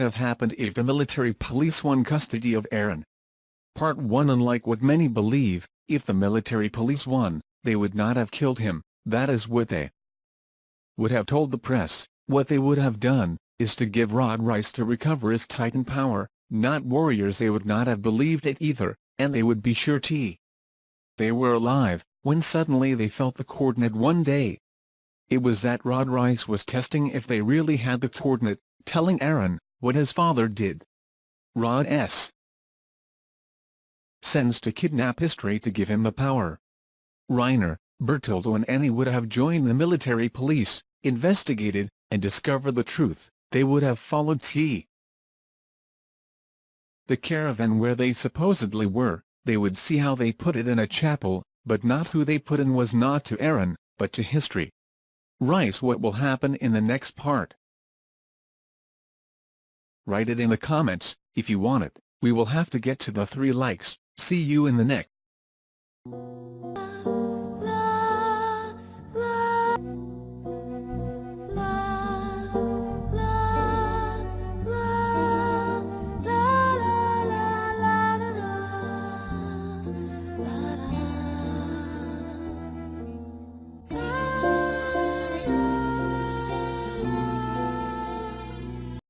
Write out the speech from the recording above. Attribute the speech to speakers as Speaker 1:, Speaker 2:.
Speaker 1: have happened if the military police won custody of Eren. Part 1 Unlike what many believe, if the military police won, they would not have killed him, that is what they would have told the press, what they would have done, is to give Rod Reiss to recover his Titan power, not warriors they would not have believed it either, and they would be sure T. They were alive, when suddenly they felt the coordinate one day. It was that Rod Reiss was testing if they really had the coordinate, telling Eren, what his father did. Rod S. sends to kidnap history to give him the power. Reiner, Bertoldo and Annie would have joined the military police, investigated, and discovered the truth, they would have followed T. The caravan where they supposedly were, they would see how they put it in a chapel, but not who they put in was not to Eren, but to history. Rice what will happen in the next part. Write it in the comments, if you want it, we will have to get to the 3 likes, see you in the next.